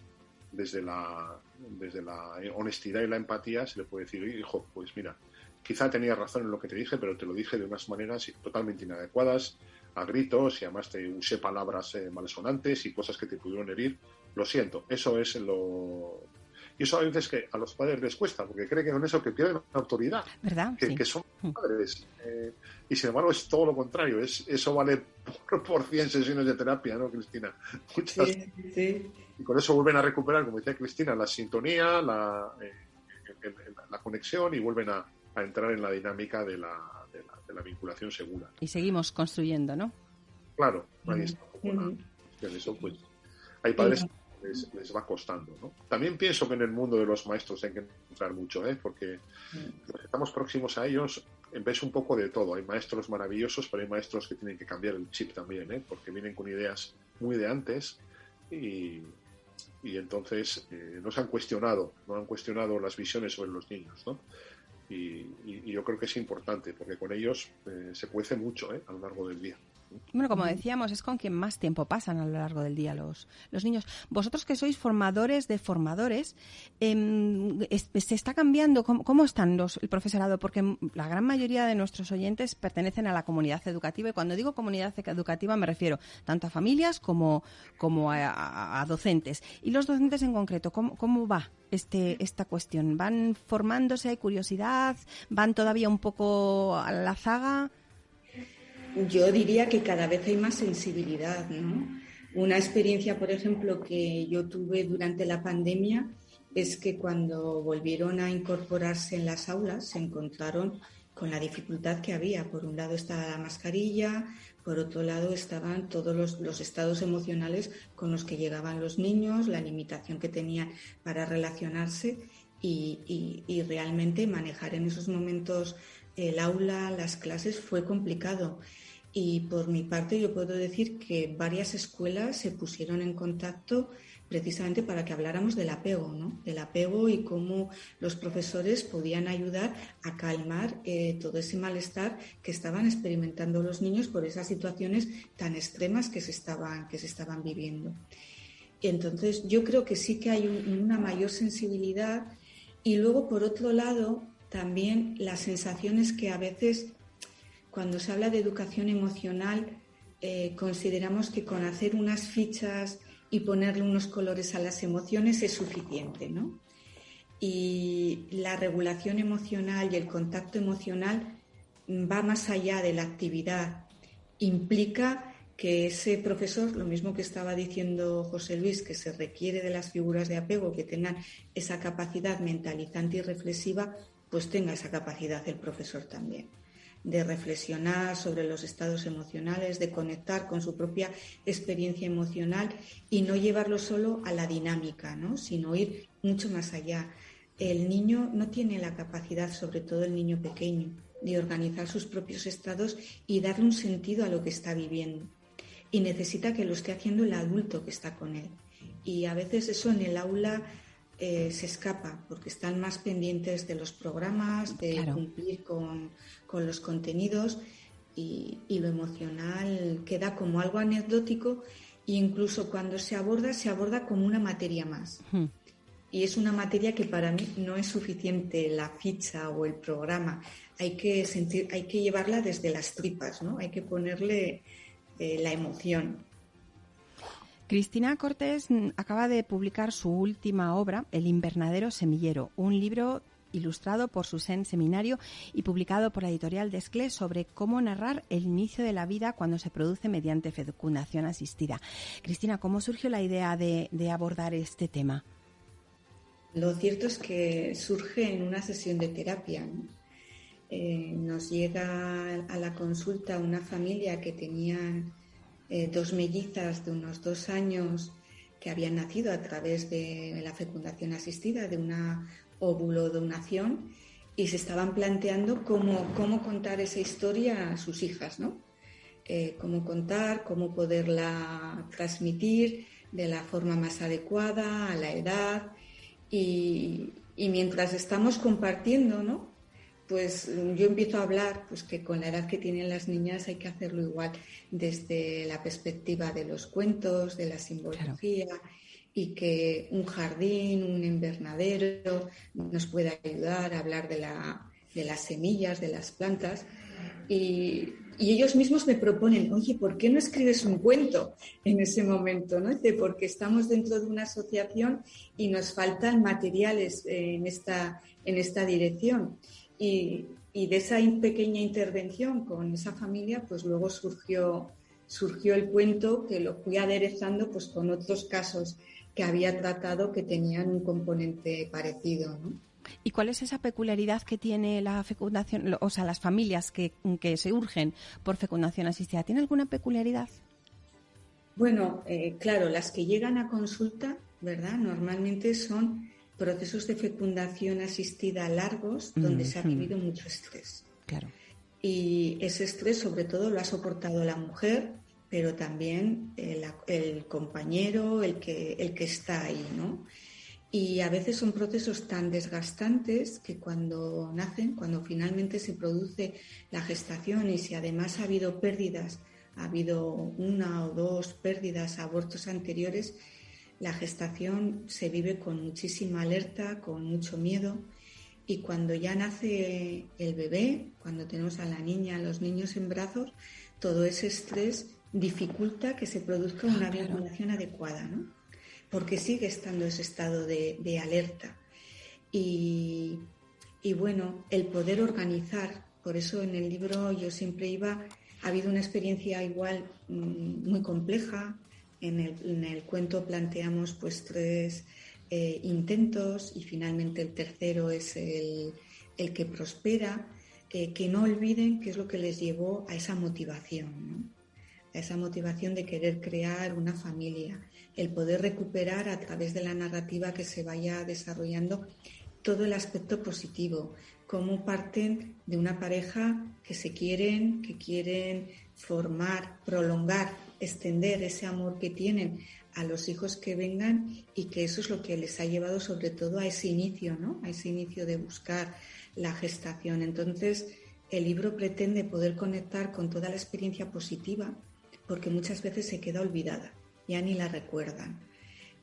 desde la, desde la honestidad y la empatía se le puede decir, hijo, pues mira, quizá tenías razón en lo que te dije, pero te lo dije de unas maneras totalmente inadecuadas, a gritos, y además te usé palabras eh, malsonantes y cosas que te pudieron herir. Lo siento, eso es lo, y eso a veces que a los padres les cuesta, porque creen que con eso que pierden autoridad, ¿verdad? Que, son mm. padres. Eh, y sin embargo es todo lo contrario, es, eso vale por, por 100 sesiones de terapia, ¿no, Cristina? Muchas. Sí, Y con eso vuelven a recuperar, como decía Cristina, la sintonía, la, eh, la conexión y vuelven a, a, entrar en la dinámica de la, de la, vinculación segura. Y seguimos construyendo, ¿no? Claro, ahí está. Eso, pues, hay padres les, va costando. ¿no? También pienso que en el mundo de los maestros hay que entrar mucho, ¿eh? porque mm. estamos próximos a ellos, ves un poco de todo. Hay maestros maravillosos, pero hay maestros que tienen que cambiar el chip también, ¿eh? porque vienen con ideas muy de antes y, y entonces eh, no se han cuestionado, no han cuestionado las visiones sobre los niños. ¿no? Y, yo creo que es importante, porque con ellos eh, se cuece mucho ¿eh? a lo largo del día. Bueno, como decíamos, es con quien más tiempo pasan a lo largo del día los, los niños. Vosotros que sois formadores de formadores, em, ¿se está cambiando? ¿Cómo, están los, el profesorado? Porque la gran mayoría de nuestros oyentes pertenecen a la comunidad educativa y cuando digo comunidad educativa me refiero tanto a familias como, como a, docentes. Y los docentes en concreto, ¿cómo, cómo va este, esta cuestión? ¿Van formándose? ¿Hay curiosidad? ¿Van todavía un poco a la zaga? Yo diría que cada vez hay más sensibilidad, ¿no? Una experiencia, por ejemplo, que yo tuve durante la pandemia es que cuando volvieron a incorporarse en las aulas se encontraron con la dificultad que había. Por un lado estaba la mascarilla, por otro lado estaban todos los, estados emocionales con los que llegaban los niños, la limitación que tenían para relacionarse y, y realmente manejar en esos momentos el aula, las clases fue complicado. Y por mi parte yo puedo decir que varias escuelas se pusieron en contacto precisamente para que habláramos del apego, ¿no? Del apego y cómo los profesores podían ayudar a calmar eh, todo ese malestar que estaban experimentando los niños por esas situaciones tan extremas que se estaban, que se estaban viviendo. entonces yo creo que sí que hay una mayor sensibilidad y luego por otro lado también las sensaciones que a veces cuando se habla de educación emocional, eh, consideramos que con hacer unas fichas y ponerle unos colores a las emociones es suficiente, ¿no? Y la regulación emocional y el contacto emocional va más allá de la actividad. Implica que ese profesor, lo mismo que estaba diciendo José Luis, que se requiere de las figuras de apego, que tengan esa capacidad mentalizante y reflexiva, pues tenga esa capacidad el profesor también de reflexionar sobre los estados emocionales, de conectar con su propia experiencia emocional y no llevarlo solo a la dinámica, ¿no? sino ir mucho más allá. El niño no tiene la capacidad, sobre todo el niño pequeño, de organizar sus propios estados y darle un sentido a lo que está viviendo. Y necesita que lo esté haciendo el adulto que está con él. Y a veces eso en el aula eh, se escapa porque están más pendientes de los programas, de cumplir con, los contenidos y, lo emocional queda como algo anecdótico e incluso cuando se aborda, se aborda como una materia más. Y es una materia que para mí no es suficiente la ficha o el programa. Hay que, sentir, hay que llevarla desde las tripas, ¿no? Hay que ponerle eh, la emoción. Cristina Cortés acaba de publicar su última obra, El invernadero semillero, un libro ilustrado por Susen Seminario y publicado por la editorial Desclés sobre cómo narrar el inicio de la vida cuando se produce mediante fecundación asistida. Cristina, ¿cómo surgió la idea de, abordar este tema? Lo cierto es que surge en una sesión de terapia. Eh, nos llega a la consulta una familia que tenía eh, dos mellizas de unos dos años que habían nacido a través de la fecundación asistida, de una óvulo donación, y se estaban planteando cómo, cómo contar esa historia a sus hijas, ¿no? Eh, cómo contar, cómo poderla transmitir de la forma más adecuada, a la edad. Y mientras estamos compartiendo, ¿no? Pues yo empiezo a hablar pues que con la edad que tienen las niñas hay que hacerlo igual desde la perspectiva de los cuentos, de la simbología y que un jardín, un invernadero nos puede ayudar a hablar de, la, de las semillas, de las plantas y, y, ellos mismos me proponen, oye, ¿por qué no escribes un cuento en ese momento? ¿no? porque estamos dentro de una asociación y nos faltan materiales en esta, en esta dirección. Y, de esa pequeña intervención con esa familia, pues luego surgió, surgió el cuento que lo fui aderezando pues con otros casos que había tratado que tenían un componente parecido. ¿Y cuál es esa peculiaridad que tiene la fecundación, o sea, las familias que, que se urgen por fecundación asistida? ¿Tiene alguna peculiaridad? Bueno, eh, claro, las que llegan a consulta, ¿verdad? Normalmente son procesos de fecundación asistida largos donde se ha vivido mucho estrés. Claro. Y ese estrés sobre todo lo ha soportado la mujer, pero también el, compañero, el que, el que está ahí, ¿no? Y a veces son procesos tan desgastantes que cuando nacen, cuando finalmente se produce la gestación y si además ha habido pérdidas, ha habido una o dos pérdidas, abortos anteriores, la gestación se vive con muchísima alerta, con mucho miedo y cuando ya nace el bebé, cuando tenemos a la niña, a los niños en brazos, todo ese estrés dificulta que se produzca una vinculación adecuada, ¿no? Porque sigue estando ese estado de, alerta. Y, y, bueno, el poder organizar, por eso en el libro yo siempre iba, ha habido una experiencia igual mm, muy compleja, en el, cuento planteamos pues tres eh, intentos y finalmente el tercero es el, que prospera, eh, que no olviden qué es lo que les llevó a esa motivación, a esa motivación de querer crear una familia, el poder recuperar a través de la narrativa que se vaya desarrollando todo el aspecto positivo, cómo parten de una pareja que se quieren, que quieren formar, prolongar extender ese amor que tienen a los hijos que vengan y que eso es lo que les ha llevado sobre todo a ese inicio, ¿no? A ese inicio de buscar la gestación. Entonces, el libro pretende poder conectar con toda la experiencia positiva porque muchas veces se queda olvidada, ya ni la recuerdan.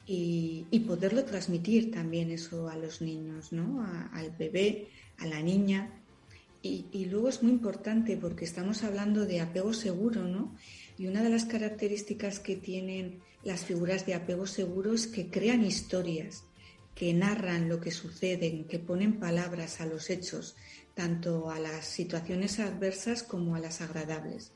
Y, poderlo transmitir también eso a los niños, ¿no? al bebé, a la niña. Y, y, luego es muy importante porque estamos hablando de apego seguro, ¿no? Y una de las características que tienen las figuras de apego seguro es que crean historias, que narran lo que sucede, que ponen palabras a los hechos, tanto a las situaciones adversas como a las agradables.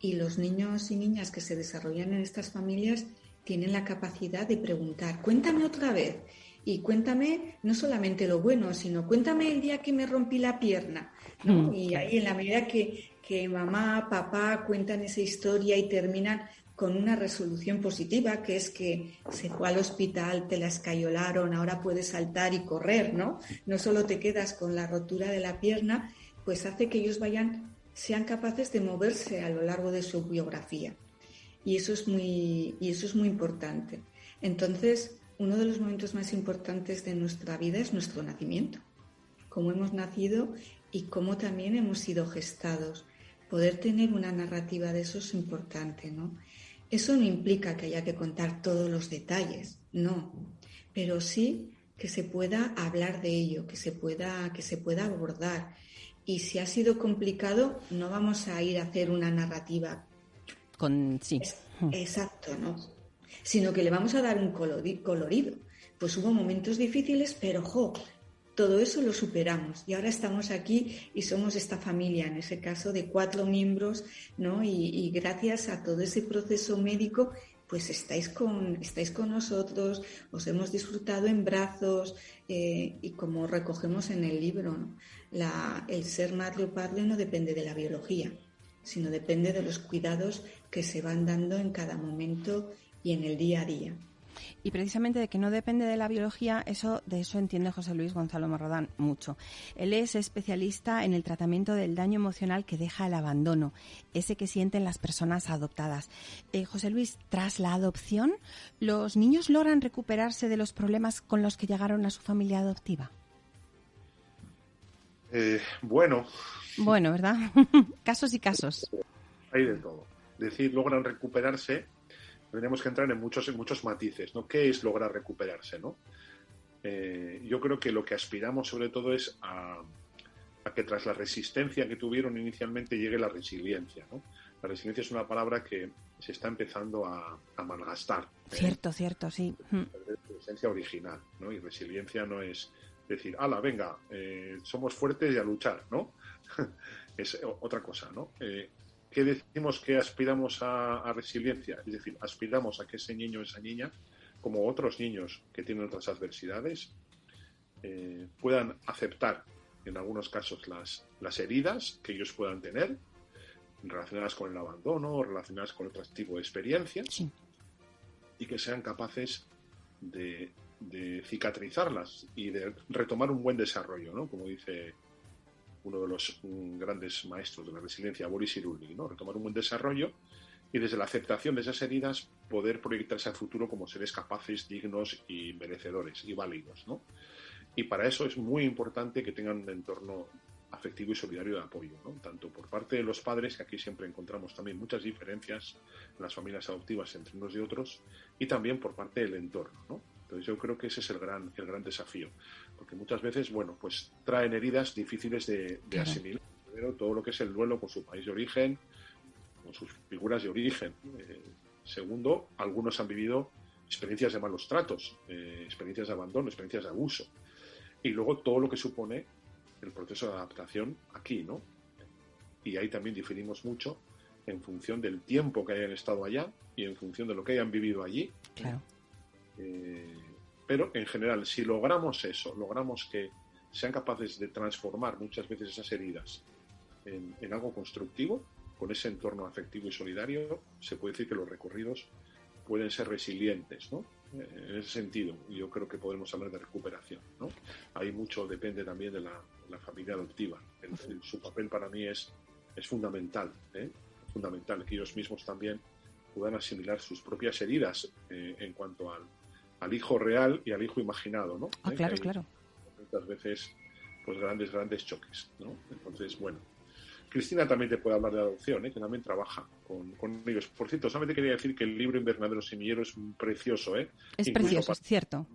Y los niños y niñas que se desarrollan en estas familias tienen la capacidad de preguntar, cuéntame otra vez, y cuéntame no solamente lo bueno, sino cuéntame el día que me rompí la pierna. Mm, y ahí en la medida que, que mamá, papá cuentan esa historia y terminan con una resolución positiva, que es que se fue al hospital, te la escayolaron, ahora puedes saltar y correr, ¿no? No solo te quedas con la rotura de la pierna, pues hace que ellos vayan, sean capaces de moverse a lo largo de su biografía. Y eso es muy, y eso es muy importante. Entonces, uno de los momentos más importantes de nuestra vida es nuestro nacimiento, cómo hemos nacido y cómo también hemos sido gestados poder tener una narrativa de eso es importante, ¿no? Eso no implica que haya que contar todos los detalles, no, pero sí que se pueda hablar de ello, que se pueda, que se pueda abordar. Y si ha sido complicado, no vamos a ir a hacer una narrativa. Con sí. exacto, ¿no? Sino que le vamos a dar un colorido. Pues hubo momentos difíciles, pero jo, todo eso lo superamos y ahora estamos aquí y somos esta familia, en ese caso de cuatro miembros, ¿no? Y, gracias a todo ese proceso médico, pues estáis con, estáis con nosotros, os hemos disfrutado en brazos eh, y como recogemos en el libro, el ser madre o padre no depende de la biología, sino depende de los cuidados que se van dando en cada momento y en el día a día. Y precisamente de que no depende de la biología, eso de eso entiende José Luis Gonzalo Morrodán mucho. Él es especialista en el tratamiento del daño emocional que deja el abandono, ese que sienten las personas adoptadas. Eh, José Luis, tras la adopción, ¿los niños logran recuperarse de los problemas con los que llegaron a su familia adoptiva? Eh, bueno. Bueno, ¿verdad? [LAUGHS] casos y casos. Hay de todo. Decir, logran recuperarse tendríamos que entrar en muchos, en muchos matices, ¿no? ¿Qué es lograr recuperarse, no? Eh, yo creo que lo que aspiramos sobre todo es a, que tras la resistencia que tuvieron inicialmente llegue la resiliencia, ¿no? La resiliencia es una palabra que se está empezando a, malgastar. ¿eh? Cierto, cierto, sí. Su esencia original, ¿no? Y resiliencia no es decir, ala, venga, eh, somos fuertes y a luchar, ¿no? [LAUGHS] es otra cosa, ¿no? ¿Qué decimos que aspiramos a, resiliencia? Es decir, aspiramos a que ese niño o esa niña, como otros niños que tienen otras adversidades, eh, puedan aceptar en algunos casos las, las heridas que ellos puedan tener relacionadas con el abandono o relacionadas con otro tipo de experiencias y que sean capaces de, de, cicatrizarlas y de retomar un buen desarrollo, ¿no? Como dice uno de los mm, grandes maestros de la resiliencia, Boris Cyrulnik, ¿no? retomar un buen desarrollo y desde la aceptación de esas heridas poder proyectarse al futuro como seres capaces, dignos y merecedores y válidos. ¿no? Y para eso es muy importante que tengan un entorno afectivo y solidario de apoyo, ¿no? tanto por parte de los padres, que aquí siempre encontramos también muchas diferencias en las familias adoptivas entre unos y otros, y también por parte del entorno. ¿no? Entonces yo creo que ese es el gran, el gran desafío, porque muchas veces, bueno, pues traen heridas difíciles de, asimilar. Primero, todo lo que es el duelo con su país de origen, con sus figuras de origen. Eh, segundo, algunos han vivido experiencias de malos tratos, eh, experiencias de abandono, experiencias de abuso. Y luego todo lo que supone el proceso de adaptación aquí, ¿no? Y ahí también diferimos mucho en función del tiempo que hayan estado allá y en función de lo que hayan vivido allí. Claro. Eh, pero en general, si logramos eso, logramos que sean capaces de transformar muchas veces esas heridas en, algo constructivo, con ese entorno afectivo y solidario, se puede decir que los recorridos pueden ser resilientes, ¿no? Eh, en ese sentido, yo creo que podemos hablar de recuperación, ¿no? Ahí mucho depende también de la, familia adoptiva. su papel para mí es, es fundamental, ¿eh? fundamental que ellos mismos también puedan asimilar sus propias heridas en cuanto al, al hijo real y al hijo imaginado, ¿no? Ah, ¿Eh? claro, claro. Muchas veces, pues grandes, grandes choques, ¿no? Entonces, bueno. Cristina también te puede hablar de adopción, ¿eh? que también trabaja con, ellos. Por cierto, solamente quería decir que el libro Invernadero Semillero es precioso. ¿eh? Es precioso, es cierto.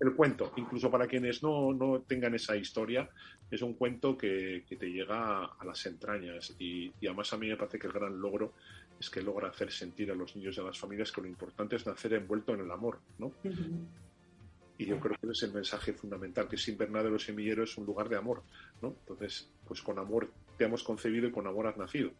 El cuento, incluso para quienes no, no tengan esa historia, es un cuento que, te llega a, las entrañas y, y, además a mí me parece que el gran logro es que logra hacer sentir a los niños y a las familias que lo importante es nacer envuelto en el amor, ¿no? Y yo creo que ese es el mensaje fundamental, que sin Bernadero Semillero es un lugar de amor, ¿no? Entonces, pues con amor te hemos concebido y con amor has nacido.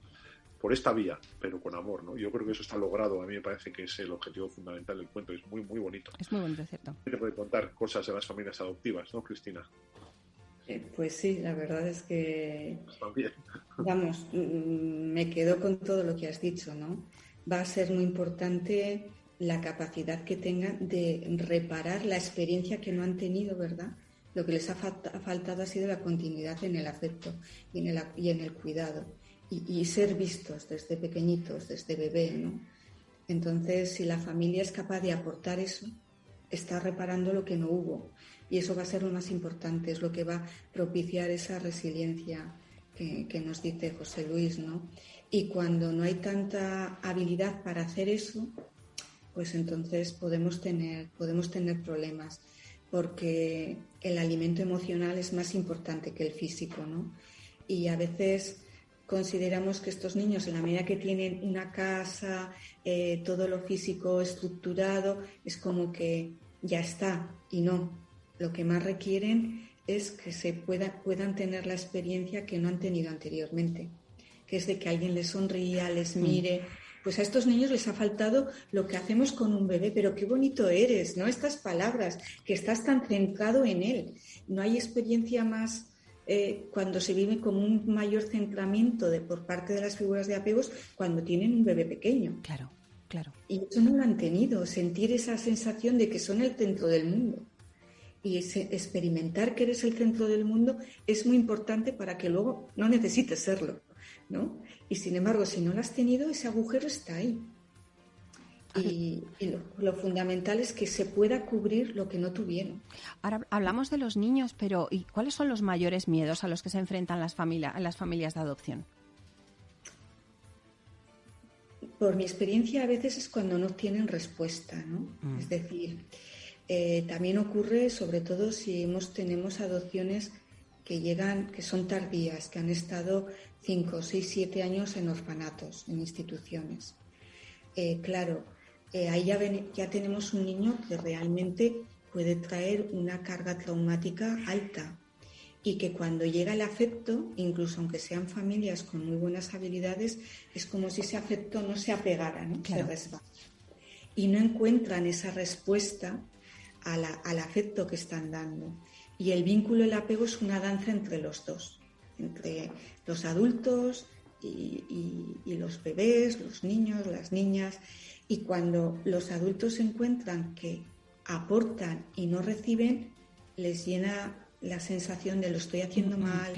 Por esta vía, pero con amor, ¿no? Yo creo que eso está logrado. A mí me parece que es el objetivo fundamental del cuento. Es muy, muy bonito. Es muy bonito, cierto. Te puede contar cosas de las familias adoptivas, ¿no, Cristina? Eh, pues sí, la verdad es que, vamos, mm, me quedo con todo lo que has dicho, ¿no? Va a ser muy importante la capacidad que tengan de reparar la experiencia que no han tenido, ¿verdad? Lo que les ha, faltado ha sido la continuidad en el afecto y en el, y en el cuidado y, y, ser vistos desde pequeñitos, desde bebé, ¿no? Entonces, si la familia es capaz de aportar eso, está reparando lo que no hubo y eso va a ser lo más importante, es lo que va a propiciar esa resiliencia que, nos dice José Luis, ¿no? Y cuando no hay tanta habilidad para hacer eso, pues entonces podemos tener, podemos tener problemas, porque el alimento emocional es más importante que el físico, ¿no? Y a veces consideramos que estos niños, en la medida que tienen una casa, eh, todo lo físico estructurado, es como que ya está, y no, lo que más requieren es que se pueda, puedan tener la experiencia que no han tenido anteriormente, que es de que alguien les sonría, les mm. mire. Pues a estos niños les ha faltado lo que hacemos con un bebé, pero qué bonito eres, ¿no? Estas palabras, que estás tan centrado en él. No hay experiencia más eh, cuando se vive con un mayor centramiento de, por parte de las figuras de apegos cuando tienen un bebé pequeño. Claro, claro. Y eso no lo han tenido, sentir esa sensación de que son el centro del mundo y experimentar que eres el centro del mundo es muy importante para que luego no necesites serlo, ¿no? Y sin embargo, si no lo has tenido, ese agujero está ahí. Y, lo, fundamental es que se pueda cubrir lo que no tuvieron. Ahora hablamos de los niños, pero ¿y cuáles son los mayores miedos a los que se enfrentan las, familias las familias de adopción? Por mi experiencia, a veces es cuando no tienen respuesta, ¿no? Mm. Es decir, eh, también ocurre, sobre todo si hemos, tenemos adopciones que llegan, que son tardías, que han estado 5, 6, 7 años en orfanatos, en instituciones. Eh, claro, eh, ahí ya, ya tenemos un niño que realmente puede traer una carga traumática alta y que cuando llega el afecto, incluso aunque sean familias con muy buenas habilidades, es como si ese afecto no se apegara, ¿no? se resbala. Y no encuentran esa respuesta al afecto que están dando. Y el vínculo, el apego es una danza entre los dos, entre los adultos y, los bebés, los niños, las niñas. Y cuando los adultos encuentran que aportan y no reciben, les llena la sensación de lo estoy haciendo mal,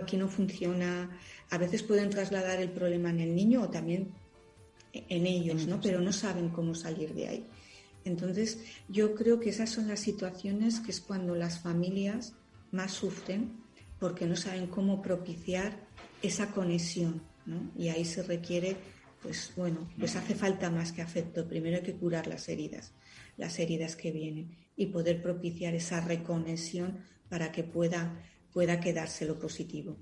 aquí no funciona. A veces pueden trasladar el problema en el niño o también en ellos, ¿no? Pero no saben cómo salir de ahí. Entonces, yo creo que esas son las situaciones que es cuando las familias más sufren porque no saben cómo propiciar esa conexión, ¿no? Y ahí se requiere, pues bueno, pues hace falta más que afecto. Primero hay que curar las heridas, las heridas que vienen y poder propiciar esa reconexión para que pueda, pueda quedarse lo positivo.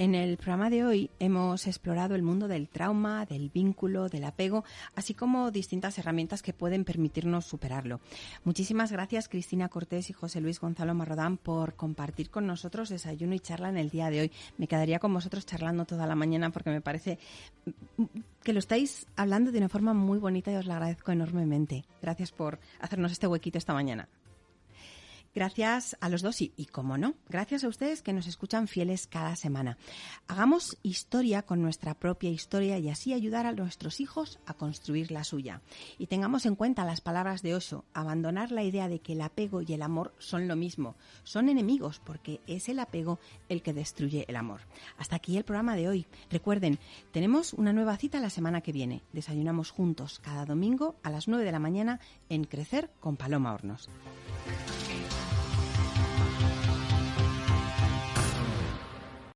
En el programa de hoy hemos explorado el mundo del trauma, del vínculo, del apego, así como distintas herramientas que pueden permitirnos superarlo. Muchísimas gracias Cristina Cortés y José Luis Gonzalo Marrodán por compartir con nosotros desayuno y charla en el día de hoy. Me quedaría con vosotros charlando toda la mañana porque me parece que lo estáis hablando de una forma muy bonita y os lo agradezco enormemente. Gracias por hacernos este huequito esta mañana. Gracias a los dos y, y, como no, gracias a ustedes que nos escuchan fieles cada semana. Hagamos historia con nuestra propia historia y así ayudar a nuestros hijos a construir la suya. Y tengamos en cuenta las palabras de Osho, abandonar la idea de que el apego y el amor son lo mismo, son enemigos porque es el apego el que destruye el amor. Hasta aquí el programa de hoy. Recuerden, tenemos una nueva cita la semana que viene. Desayunamos juntos cada domingo a las 9 de la mañana en Crecer con Paloma Hornos.